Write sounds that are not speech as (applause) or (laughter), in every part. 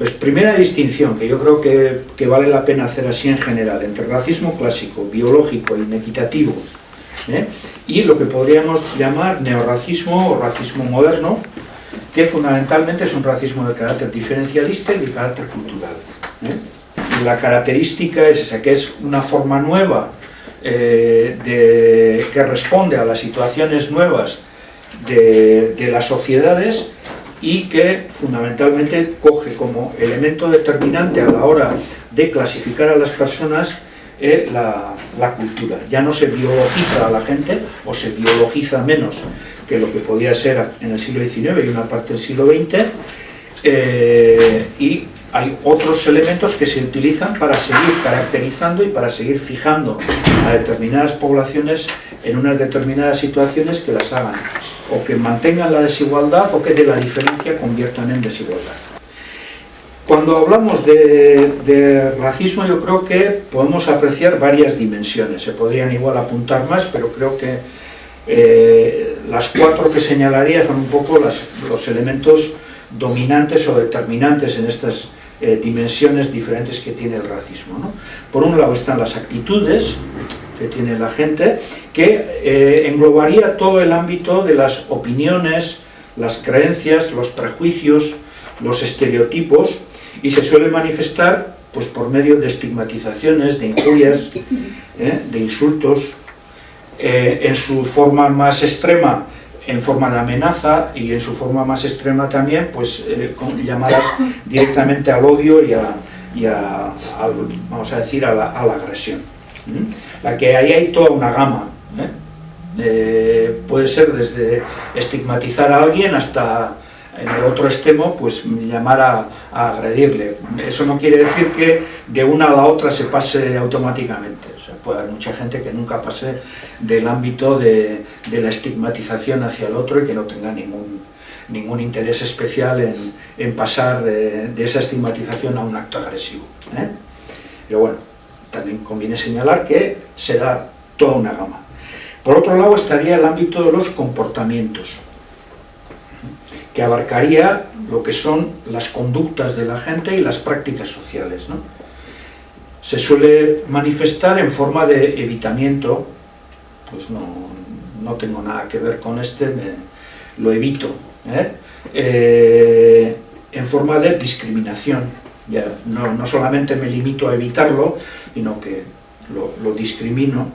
Entonces, primera distinción que yo creo que, que vale la pena hacer así en general, entre racismo clásico, biológico, inequitativo, ¿eh? y lo que podríamos llamar neorracismo o racismo moderno, que fundamentalmente es un racismo de carácter diferencialista y de carácter cultural. ¿eh? la característica es esa, que es una forma nueva eh, de, que responde a las situaciones nuevas de, de, las sociedades y que fundamentalmente coge como elemento determinante a la hora de clasificar a las personas eh, la, la, cultura. Ya no se biologiza a la gente, o se biologiza menos que lo que podía ser en el siglo XIX y una parte del siglo XX, eh, y hay otros elementos que se utilizan para seguir caracterizando y para seguir fijando a determinadas poblaciones en unas determinadas situaciones que las hagan o que mantengan la desigualdad o que de la diferencia conviertan en desigualdad. Cuando hablamos de, de, racismo yo creo que podemos apreciar varias dimensiones, se podrían igual apuntar más, pero creo que eh, las cuatro que señalaría son un poco las, los elementos dominantes o determinantes en estas eh, dimensiones diferentes que tiene el racismo. ¿no? Por un lado están las actitudes que tiene la gente, que eh, englobaría todo el ámbito de las opiniones, las creencias, los prejuicios, los estereotipos, y se suele manifestar pues, por medio de estigmatizaciones, de injurias, (laughs) ¿eh? de insultos, eh, en su forma más extrema en forma de amenaza y en su forma más extrema también, pues con llamadas directamente al odio y a, y a, a vamos a decir, a la, a la agresión. ¿Mm? La que ahí hay toda una gama. ¿eh? Eh, puede ser desde estigmatizar a alguien hasta en el otro extremo, pues llamar a, a, agredirle. Eso no quiere decir que de una a la otra se pase automáticamente. O sea, puede haber mucha gente que nunca pase del ámbito de, de la estigmatización hacia el otro y que no tenga ningún, ningún interés especial en, en pasar de, esa estigmatización a un acto agresivo. ¿eh? Pero bueno, también conviene señalar que se da toda una gama. Por otro lado estaría el ámbito de los comportamientos que abarcaría lo que son las conductas de la gente y las prácticas sociales. ¿no? Se suele manifestar en forma de evitamiento, pues no, no tengo nada que ver con este, lo evito, ¿eh? Eh, en forma de discriminación. No, solamente me limito a evitarlo, sino que lo, discrimino.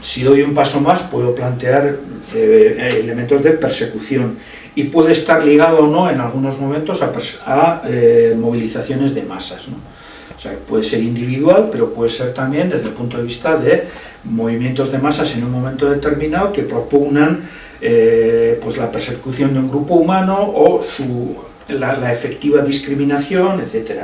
Si doy un paso más, puedo plantear eh, elementos de persecución y puede estar ligado o no en algunos momentos a, a eh, movilizaciones de masas. ¿no? O sea, puede ser individual, pero puede ser también desde el punto de vista de movimientos de masas en un momento determinado que propugnan eh, pues la persecución de un grupo humano o su, la, efectiva discriminación, etc.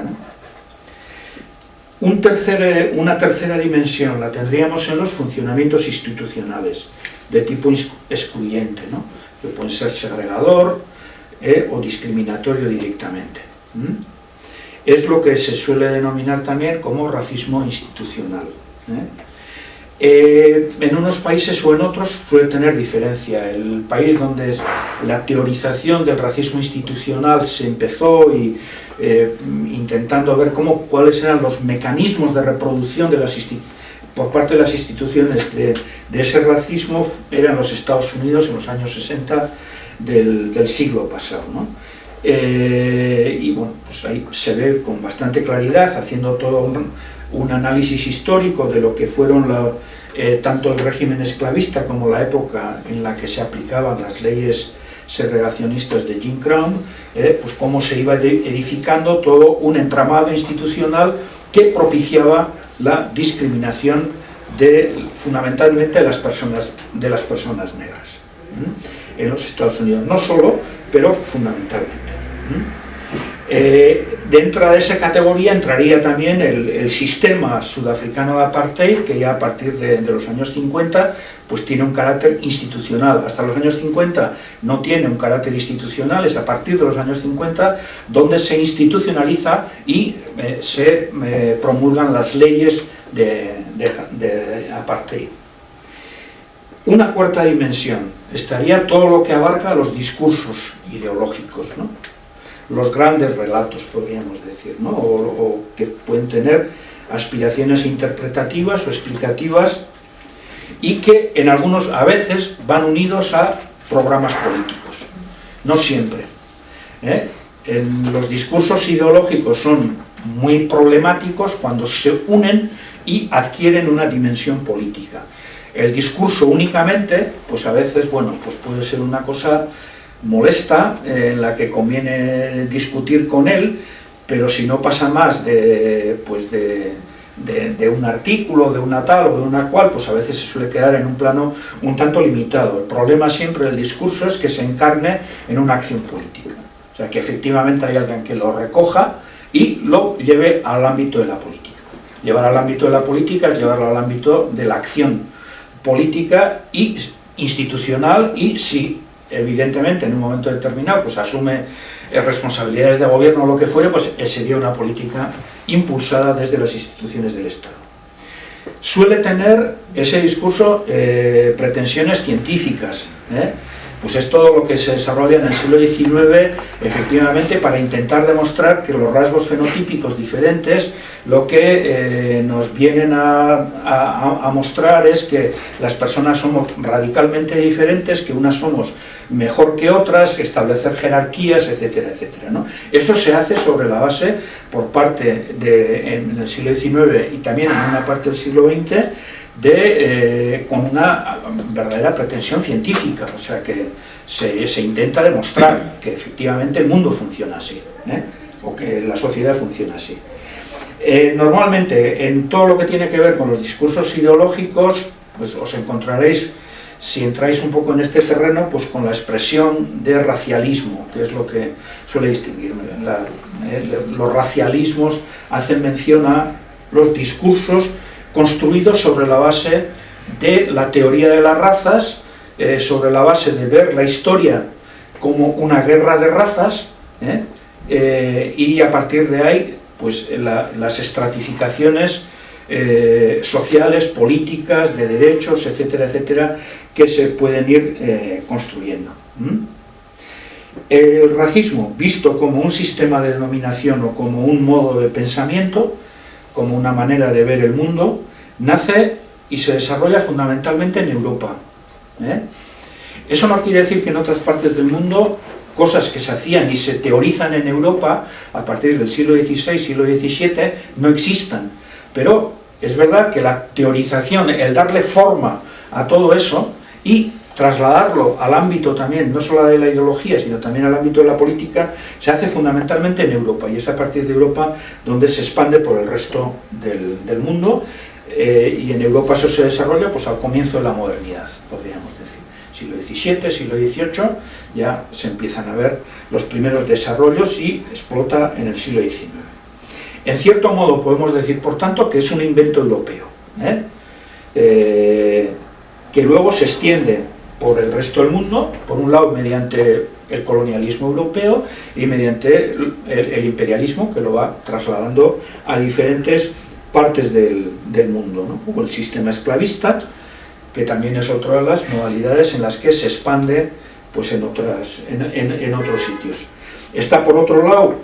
Un tercer, una tercera dimensión la tendríamos en los funcionamientos institucionales de tipo excluyente, ¿no? que puede ser segregador eh, o discriminatorio directamente. Es lo que se suele denominar también como racismo institucional. ¿eh? Eh, en unos países o en otros suele tener diferencia. El país donde la teorización del racismo institucional se empezó y eh, intentando ver cómo, cuáles eran los mecanismos de reproducción de las por parte de las instituciones de, de, ese racismo eran los Estados Unidos en los años 60 del, del siglo pasado. ¿no? Eh, y bueno, pues ahí se ve con bastante claridad, haciendo todo un, un análisis histórico de lo que fueron eh, tanto el régimen esclavista como la época en la que se aplicaban las leyes segregacionistas de Jim Crow, eh, pues cómo se iba edificando todo un entramado institucional que propiciaba la discriminación de fundamentalmente las personas, de las personas negras en los Estados Unidos, no solo, pero fundamentalmente. ¿Eh? Dentro de esa categoría entraría también el, sistema sudafricano de apartheid, que ya a partir de, de, los años 50 pues tiene un carácter institucional. Hasta los años 50 no tiene un carácter institucional, es a partir de los años 50 donde se institucionaliza y eh, se eh, promulgan las leyes de, de apartheid. Una cuarta dimensión estaría todo lo que abarca los discursos ideológicos, ¿no? Los grandes relatos, podríamos decir, ¿no? o, que pueden tener aspiraciones interpretativas o explicativas y que en algunos, a veces, van unidos a programas políticos, no siempre. ¿eh? los discursos ideológicos son muy problemáticos cuando se unen y adquieren una dimensión política. El discurso únicamente, pues a veces, bueno, pues puede ser una cosa molesta, en la que conviene discutir con él, pero si no pasa más de, pues de, de, un artículo, de una tal o de una cual, pues a veces se suele quedar en un plano un tanto limitado. El problema siempre del discurso es que se encarne en una acción política. O sea, que efectivamente hay alguien que lo recoja y lo lleve al ámbito de la política. Llevar al ámbito de la política es llevarlo al ámbito de la acción política y institucional y si evidentemente en un momento determinado pues asume eh, responsabilidades de gobierno o lo que fuere, pues sería una política impulsada desde las instituciones del Estado. Suele tener ese discurso eh, pretensiones científicas, ¿eh? Pues es todo lo que se desarrolla en el siglo XIX, efectivamente, para intentar demostrar que los rasgos fenotípicos diferentes lo que eh, nos vienen a, mostrar es que las personas somos radicalmente diferentes, que unas somos mejor que otras, establecer jerarquías, etcétera, etcétera. Eso se hace sobre la base, por parte de, en el siglo XIX y también en una parte del siglo XX, de, eh, con una verdadera pretensión científica, o sea que se, intenta demostrar que efectivamente el mundo funciona así, ¿eh? o que la sociedad funciona así. Eh, normalmente en todo lo que tiene que ver con los discursos ideológicos, pues os encontraréis, si entráis un poco en este terreno, pues con la expresión de racialismo, que es lo que suele distinguir. los racialismos hacen mención a los discursos construidos sobre la base de la teoría de las razas, eh, sobre la base de ver la historia como una guerra de razas, ¿eh? Eh, y a partir de ahí, pues las estratificaciones sociales, políticas, de derechos, etcétera, etcétera, que se pueden ir construyendo. El racismo, visto como un sistema de denominación o como un modo de pensamiento, como una manera de ver el mundo, nace y se desarrolla fundamentalmente en Europa. ¿eh? Eso no quiere decir que en otras partes del mundo cosas que se hacían y se teorizan en Europa a partir del siglo XVI, siglo XVII, no existan. Pero es verdad que la teorización, el darle forma a todo eso y trasladarlo al ámbito también, no solo de la ideología, sino también al ámbito de la política, se hace fundamentalmente en Europa, y es a partir de Europa donde se expande por el resto del, mundo, eh, y en Europa eso se desarrolla pues al comienzo de la modernidad, podríamos decir. Siglo XVII, siglo XVIII, ya se empiezan a ver los primeros desarrollos y explota en el siglo XIX. En cierto modo podemos decir, por tanto, que es un invento europeo, ¿eh? Eh, que luego se extiende por el resto del mundo, por un lado mediante el colonialismo europeo y mediante el, imperialismo que lo va trasladando a diferentes partes del, mundo, ¿no? el sistema esclavista, que también es otra de las modalidades en las que se expande pues, en, otras, en, otros sitios. Está por otro lado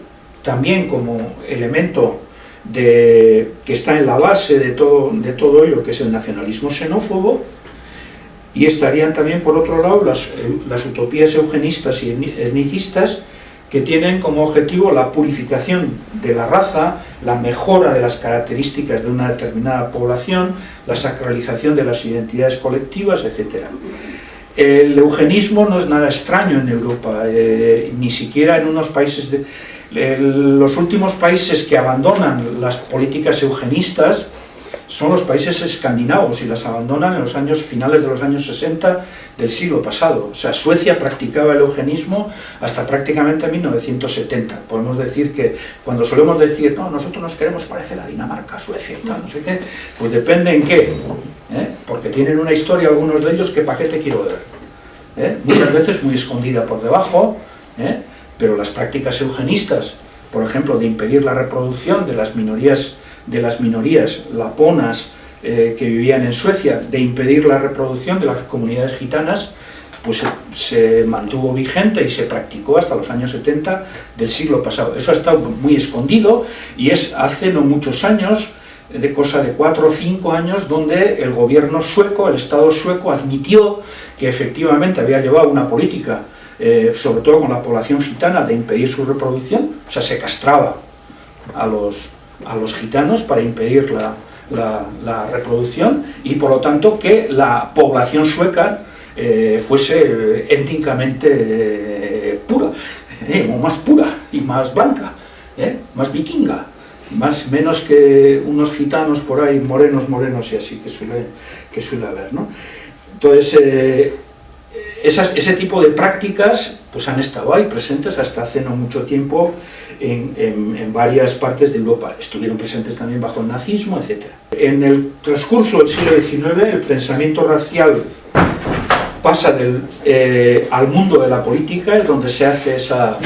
también como elemento de, que está en la base de todo, de todo ello, que es el nacionalismo xenófobo, y estarían también, por otro lado, las, las utopías eugenistas y etnicistas que tienen como objetivo la purificación de la raza, la mejora de las características de una determinada población, la sacralización de las identidades colectivas, etc. El eugenismo no es nada extraño en Europa, eh, ni siquiera en unos países de... los últimos países que abandonan las políticas eugenistas son los países escandinavos y las abandonan en los años finales de los años 60 del siglo pasado. O sea, Suecia practicaba el eugenismo hasta prácticamente 1970. Podemos decir que cuando solemos decir, no, nosotros nos queremos parecer a Dinamarca, Suecia y tal, no sé qué, pues depende en qué. ¿eh? Porque tienen una historia algunos de ellos que para qué te quiero ver. ¿eh? Muchas veces muy escondida por debajo, ¿eh? pero las prácticas eugenistas, por ejemplo, de impedir la reproducción de las minorías de las minorías laponas eh, que vivían en Suecia, de impedir la reproducción de las comunidades gitanas, pues se mantuvo vigente y se practicó hasta los años 70 del siglo pasado. Eso ha estado muy escondido y es hace no muchos años, de cosa de cuatro o cinco años, donde el gobierno sueco, el Estado sueco, admitió que efectivamente había llevado una política, eh, sobre todo con la población gitana, de impedir su reproducción, o sea, se castraba a los, a los gitanos para impedir la, reproducción y por lo tanto que la población sueca eh, fuese étnicamente eh, pura, más pura y más blanca, más vikinga más, menos que unos gitanos por ahí, morenos, morenos y así, que suele, que suele haber. ¿no? Entonces, ese tipo de prácticas pues han estado ahí presentes hasta hace no mucho tiempo en, en, varias partes de Europa. Estuvieron presentes también bajo el nazismo, etc. En el transcurso del siglo XIX, el pensamiento racial pasa del, eh, al mundo de la política, es donde se hace esa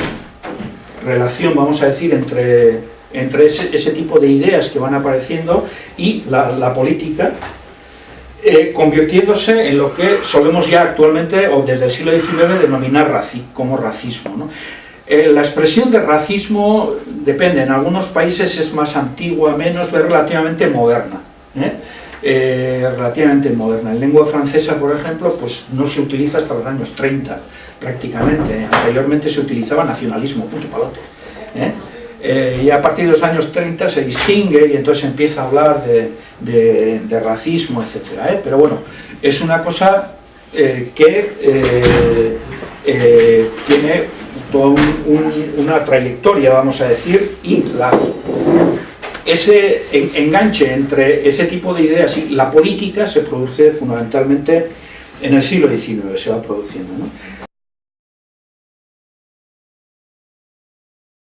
relación, vamos a decir, entre entre ese, tipo de ideas que van apareciendo y la, política, eh, convirtiéndose en lo que solemos ya actualmente, o desde el siglo XIX, denominar como racismo. Eh, la expresión de racismo depende, en algunos países es más antigua, menos, es relativamente moderna. ¿eh? relativamente moderna. En lengua francesa, por ejemplo, pues no se utiliza hasta los años 30, prácticamente. Anteriormente se utilizaba nacionalismo, punto palote. Y a partir de los años 30 se distingue y entonces empieza a hablar de, racismo, etc. ¿eh? Pero bueno, es una cosa eh, que tiene toda una trayectoria, vamos a decir, y ese enganche entre ese tipo de ideas y la política se produce fundamentalmente en el siglo XIX, se va produciendo. ¿no?